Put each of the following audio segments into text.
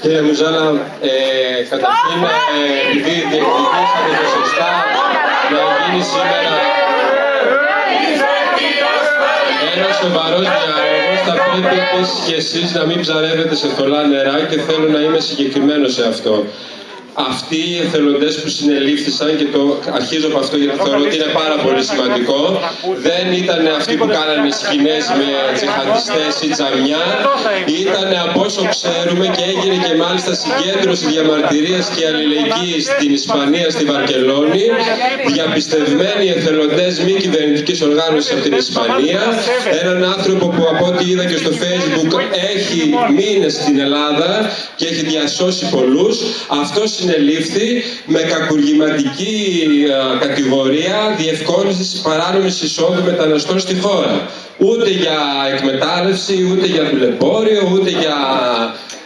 Κύριε Μουζάλα, ε, καταρχήν, ε, επειδή διεκδικήσατε το σωστά να γίνει σήμερα ένας σοβαρός διάλογος, θα πρέπει επίσης και εσείς να μην ψαρεύετε σε θολά νερά και θέλω να είμαι συγκεκριμένος σε αυτό αυτοί οι εθελοντές που συνελήφθησαν και το αρχίζω από αυτό γιατί θεωρώ ότι είναι πάρα πολύ σημαντικό δεν ήταν αυτοί που κάνανε σκηνές με τζιχαντιστές ή τζαμιά. Ήταν από όσο ξέρουμε και έγινε και μάλιστα συγκέντρωση διαμαρτυρίας και αλληλεγγύης στην Ισπανία, στη Βαρκελόνη. Διαπιστευμένοι εθελοντές μη κυβερνητικής οργάνωσης από την Ισπανία. Έναν άνθρωπο που από ό,τι είδα και στο facebook έχει μήνες στην Ελλάδα και έχει διασώσει πολλούς. Αυτός συνελήφθη με κακουργηματική κατηγορία διευκόλυνσης παράνομης εισόδου μεταναστών στη χώρα. Ούτε για εκμετάλλευση, ούτε για δουλεμπόριο, ούτε για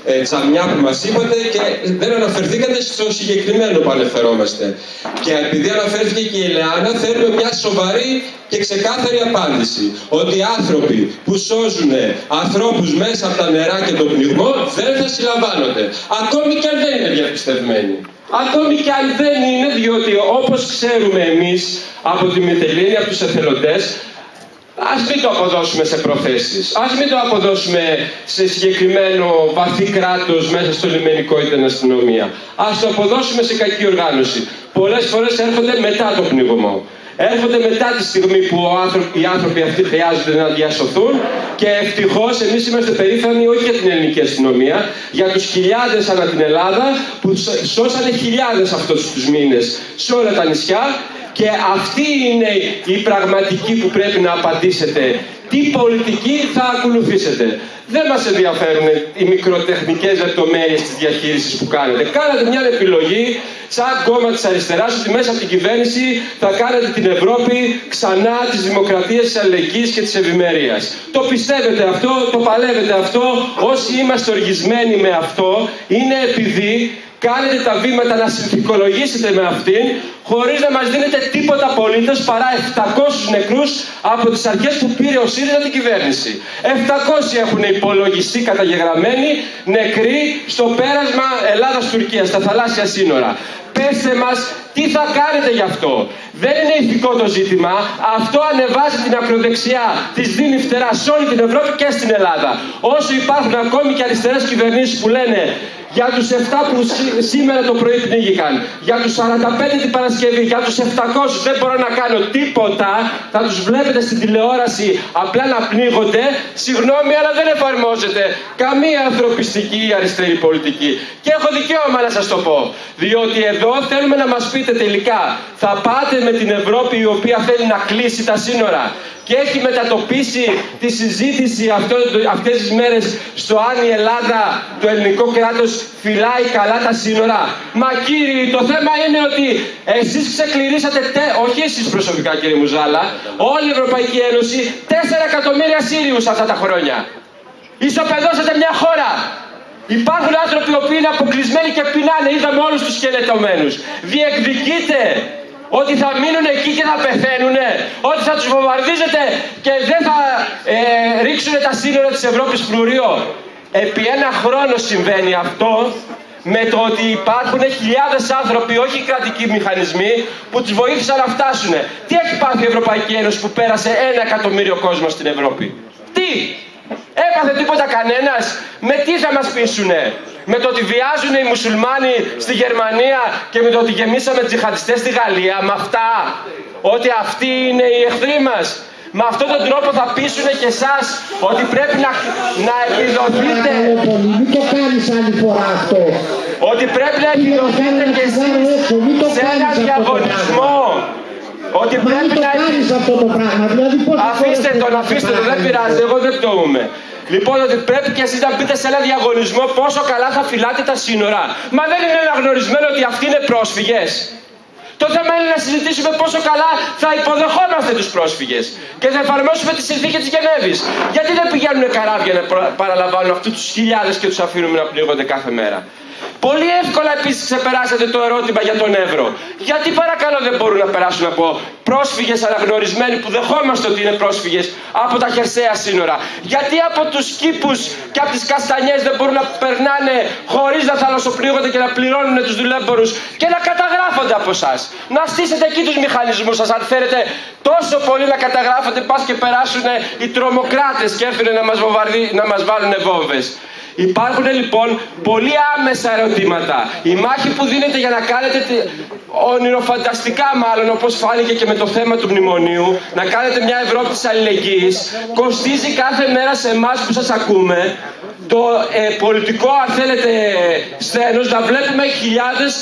ε, τσαμιά που μας είπατε και δεν αναφερθήκατε στο συγκεκριμένο που αναφερόμαστε. Και επειδή αναφέρθηκε και η Ελεάνα, θέλουμε μια σοβαρή και ξεκάθαρη απάντηση. Ότι οι άνθρωποι που σώζουν ανθρώπους μέσα από τα νερά και τον πνιγμό δεν θα συλλαμβάνονται. Ακόμη και αν δεν είναι διαπιστευμένοι. Ακόμη και αν δεν είναι, διότι όπως ξέρουμε εμείς από τη Μητελίνη, από τους εθελοντές, Ας μην το αποδώσουμε σε προθέσεις. Ας μην το αποδώσουμε σε συγκεκριμένο βαθύ κράτος μέσα στο λιμενικό ή την αστυνομία. Ας το αποδώσουμε σε κακή οργάνωση. Πολλές φορές έρχονται μετά το πνιγωμό. Έρχονται μετά τη στιγμή που οι άνθρωποι αυτοί χρειάζονται να διασωθούν και ευτυχώς εμείς είμαστε περήφανοι όχι για την ελληνική αστυνομία, για τους χιλιάδες ανά την Ελλάδα που σώσανε χιλιάδες αυτούς τους μήνες σε όλα τα νησιά και αυτή είναι η πραγματική που πρέπει να απαντήσετε. Τι πολιτική θα ακολουθήσετε. Δεν μας ενδιαφέρουν οι μικροτεχνικές λεπτομέρειες της διαχείρισης που κάνετε. Κάνατε μια επιλογή σαν κόμμα της αριστεράς ότι μέσα από την κυβέρνηση θα κάνετε την Ευρώπη ξανά της δημοκρατίας, της αλληλεγγύης και της ευημερίας. Το πιστεύετε αυτό, το παλεύετε αυτό. Όσοι είμαστε οργισμένοι με αυτό είναι επειδή κάνετε τα βήματα να συνθηκολογήσετε με αυτήν χωρίς να μας δίνετε τίποτα απολύτως παρά 700 νεκρούς από τις αρχές που πήρε ο ΣΥΡΙΖΑ την κυβέρνηση. 700 έχουν υπολογιστεί καταγεγραμμένοι νεκροί στο πέρασμα Ελλάδας-Τουρκίας, στα θαλάσσια σύνορα. Πέστε μας τι θα κάνετε γι' αυτό; Δεν είναι ηθικό το ζήτημα. Αυτό ανεβάζει την ακροδεξιά, τη δίνει φτερά σε όλη την Ευρώπη και στην Ελλάδα. Όσο υπάρχουν ακόμη και αριστερές κυβερνήσεις που λένε για τους 7 που σήμερα το πρωί πνίγηκαν, για τους 45 την Παρασκευή, για τους 700 δεν μπορώ να κάνω τίποτα, θα τους βλέπετε στην τηλεόραση απλά να πνίγονται, συγγνώμη αλλά δεν εφαρμόζεται καμία ανθρωπιστική ή αριστερή πολιτική. Και έχω δικαίωμα να σας το πω, διότι εδώ θέλουμε να μας πείτε τελικά, θα πάτε με την Ευρώπη η οποία θέλει να κλείσει τα σύνορα, και έχει μετατοπίσει τη συζήτηση αυτό, αυτές τις μέρες στο αν η Ελλάδα, το ελληνικό κράτος φυλάει καλά τα σύνορα. Μα κύριοι, το θέμα είναι ότι εσείς ξεκληρίσατε, τε, όχι εσείς προσωπικά κύριε Μουζάλα, όλη η Ευρωπαϊκή Ένωση 4 εκατομμύρια Σύριους αυτά τα χρόνια. Ισοπεδώσατε μια χώρα. Υπάρχουν άνθρωποι που είναι αποκλεισμένοι και πεινάνε. Είδαμε όλους τους σκελετωμένους. Διεκδικείτε ότι θα μείνουν εκεί και θα πεθαίνουν, ότι θα τους βομβαρδίζετε και δεν θα ε, ρίξουν τα σύνορα της Ευρώπης φρουρίο. Επί ένα χρόνο συμβαίνει αυτό με το ότι υπάρχουν χιλιάδες άνθρωποι, όχι κρατικοί μηχανισμοί, που τους βοήθησαν να φτάσουν. Τι έχει πάθει η Ευρωπαϊκή Ένωση που πέρασε ένα εκατομμύριο κόσμο στην Ευρώπη; Τι! Έπαθε τίποτα κανένας; Με τι θα μας πείσουνε; Με το ότι βιάζουν οι μουσουλμάνοι στη Γερμανία και με το ότι γεμίσαμε τζιχαντιστές στη Γαλλία, με αυτά, ότι αυτοί είναι οι εχθροί μας. Με αυτόν τον τρόπο θα πείσουν και εσάς ότι πρέπει να, να επιδοθείτε. Μην το κάνεις άλλη φορά αυτό. Ότι πρέπει να επιδοθείτε και εσείς σε ένα διαγωνισμό. Ότι πρέπει να... αυτό το πράγμα. Δηλαδή, αφήστε τον, αφήστε τον, δεν πειράζει, εγώ δεν πτωούμε. Λοιπόν, ότι πρέπει και εσείς να μπείτε σε ένα διαγωνισμό πόσο καλά θα φυλάτε τα σύνορα. Μα δεν είναι αναγνωρισμένο ότι αυτοί είναι πρόσφυγες. Το θέμα είναι να συζητήσουμε πόσο καλά θα υποδεχόμαστε τους πρόσφυγες και θα εφαρμόσουμε τη συνθήκη της Γενέβης. Γιατί δεν πηγαίνουν καράβια να παραλαμβάνουν αυτούς τους χιλιάδες και τους αφήνουμε να πνίγονται κάθε μέρα. Πολύ εύκολα επίσης ξεπεράσατε το ερώτημα για τον Εύρο. Γιατί παρακαλώ δεν μπορούν να περάσουν από πρόσφυγες αναγνωρισμένοι που δεχόμαστε ότι είναι πρόσφυγες από τα χερσαία σύνορα. Γιατί από τους κήπους και από τις καστανιές δεν μπορούν να περνάνε χωρίς να θαλασσοπλήγονται και να πληρώνουν τους δουλέμπορου και να καταγράφονται από εσάς. Να στήσετε εκεί τους μηχανισμούς σας, αν θέλετε τόσο πολύ να καταγράφετε, πας και περάσουν οι τρομοκράτες και έρθουν να μας να μας βάλουν βόμβες. Υπάρχουν λοιπόν πολύ άμεσα ερωτήματα. Η μάχη που δίνεται για να κάνετε ονειροφανταστικά μάλλον όπως φάνηκε και με το θέμα του μνημονίου να κάνετε μια Ευρώπη της αλληλεγγύης κοστίζει κάθε μέρα σε εμάς που σας ακούμε το ε, πολιτικό αν θέλετε σθένος να βλέπουμε χιλιάδες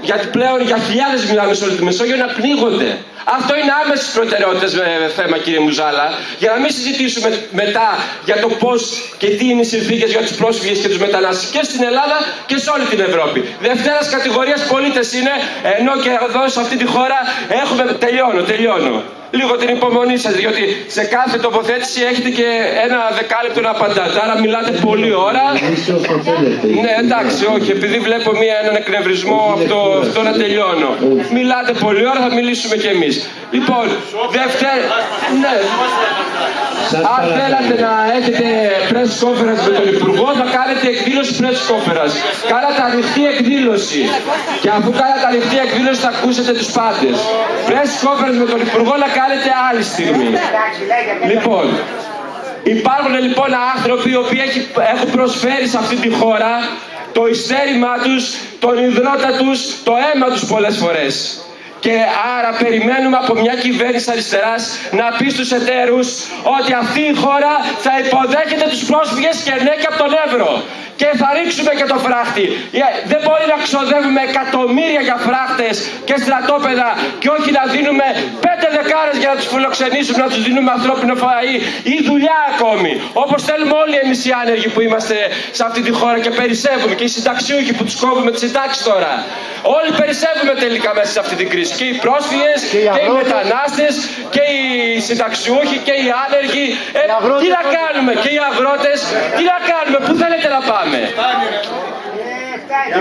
γιατί πλέον για χιλιάδες μιλάμε σε όλη τη Μεσόγειο να πνίγονται. Αυτό είναι άμεσης προτεραιότητε με θέμα, κύριε Μουζάλα, για να μην συζητήσουμε μετά για το πώς και τι είναι οι συνθήκες για τους πρόσφυγες και τους μετανάστες και στην Ελλάδα και σε όλη την Ευρώπη. Δευτέρας κατηγορίας πολίτες είναι, ενώ και εδώ σε αυτή τη χώρα έχουμε. Τελειώνω, τελειώνω λίγο την υπομονή σας, διότι σε κάθε τοποθέτηση έχετε και ένα δεκάλεπτο να απαντάτε. Άρα μιλάτε πολλή ώρα. Ναι, εντάξει, όχι, επειδή βλέπω μία, έναν εκνευρισμό από το, αυτό να τελειώνω. Μιλάτε πολλή ώρα, θα μιλήσουμε κι εμείς. Λοιπόν, δεύτερη... Ναι. Αν θέλατε να έχετε press conference με τον Υπουργό, θα κάνετε εκδήλωση press conference. Κάνατε ανοιχτή εκδήλωση. Και αφού κάνατε ανοιχτή εκδήλωση, θα ακούσετε τους πάντες. Press conference με τον Υπουργό να κάνετε άλλη στιγμή. Λοιπόν, υπάρχουν λοιπόν άνθρωποι οι οποίοι έχουν προσφέρει σε αυτή τη χώρα το ειστέρημά τους, τον υδρότα τους, το αίμα τους πολλές φορές. Και άρα περιμένουμε από μια κυβέρνηση αριστεράς να πει στους εταίρους ότι αυτή η χώρα θα υποδέχεται τους πρόσφυγες και ναι και από τον Εύρο και θα ρίξουμε και το φράχτη. Ε, δεν μπορεί να ξοδεύουμε εκατομμύρια για φράχτες και στρατόπεδα και όχι να δίνουμε πέντε δεκάρες για να τους φιλοξενήσουμε, να τους δίνουμε ανθρώπινο φαΐ ή δουλειά ακόμη. Όπως θέλουμε όλοι εμείς οι άνεργοι που είμαστε σε αυτή τη χώρα και περισσεύουμε και οι συνταξιούχοι που τους κόβουμε τις συντάξεις τώρα. Όλοι περισσεύουμε τελικά μέσα σε αυτή την κρίση. Και οι πρόσφυγες και οι, και οι μετανάστες και οι συνταξιούχοι και οι άνεργοι. Ε, τι να κάνουμε και οι αγρότες, τι να κάνουμε, πού θέλετε να πάμε;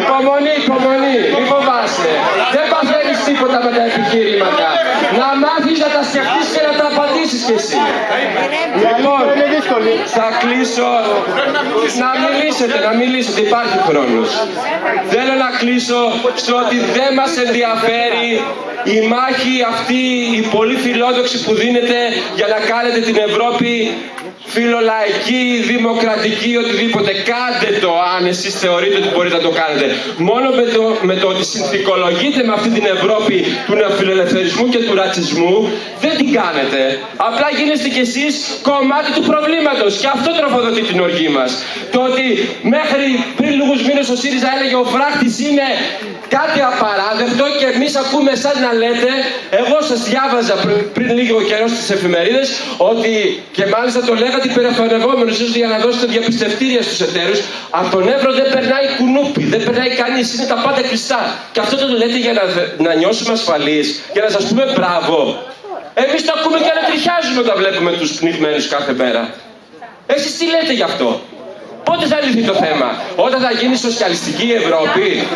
Υπομονή, υπομονή, μην φοβάσαι. Δεν παθαίνεις τίποτα με τα επιχειρήματα. Να μάθεις να τα σκεφτείς και να τα απαντήσεις κι εσύ. Λοιπόν, θα κλείσω. Να μιλήσετε, να μιλήσετε, υπάρχει χρόνος. Θέλω να κλείσω στο ότι δεν μας ενδιαφέρει η μάχη αυτή, η πολύ φιλόδοξη που δίνεται για να κάνετε την Ευρώπη φιλολαϊκή, δημοκρατική, οτιδήποτε. Κάντε το αν εσείς θεωρείτε ότι μπορείτε να το κάνετε. Μόνο με το, με το ότι συνθηκολογείτε με αυτή την Ευρώπη του νεοφιλελευθερισμού και του ρατσισμού, δεν την κάνετε. Απλά γίνεστε κι εσείς κομμάτι του προβλήματος και αυτό τροφοδοτεί την οργή μας. Το ότι μέχρι πριν λίγους μήνες ο ΣΥΡΙΖΑ έλεγε ο φράχτης είναι κάτι απαράδεκτο και εμείς ακούμε εσάς να λέτε, εγώ σας διάβαζα πριν, πριν λίγο καιρό στις εφημερίδες ότι και μάλιστα το λέγατε υπερεφανευόμενος ίσως για να δώσετε διαπιστευτήρια στους εταίρους από τον Εύρο δεν περνάει κουνούπι, δεν περνάει κανείς, είναι τα πάντα κλειστά και αυτό το λέτε για να, να νιώσουμε ασφαλείς, για να σας πούμε μπράβο. Εμείς το ακούμε και ανατριχιάζουμε όταν βλέπουμε τους πνιγμένους κάθε μέρα. Εσείς τι λέτε γι' αυτό; Πότε θα λυθεί το θέμα, όταν θα γίνει σοσιαλιστική Ευρώπη,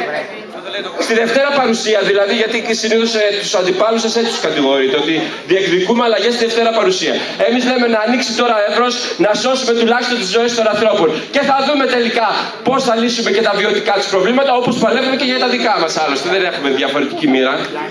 Στη Δευτέρα παρουσία δηλαδή, γιατί συνήθως ε, τους αντιπάλους σας έτσι τους κατηγορείτε, ότι διεκδικούμε αλλαγές στη Δευτέρα παρουσία. Εμείς λέμε να ανοίξει τώρα εύρος, να σώσουμε τουλάχιστον τις ζωές των ανθρώπων. Και θα δούμε τελικά πώς θα λύσουμε και τα βιωτικά τους προβλήματα, όπως παλεύουμε και για τα δικά μας άλλωστε. Δεν έχουμε διαφορετική μοίρα.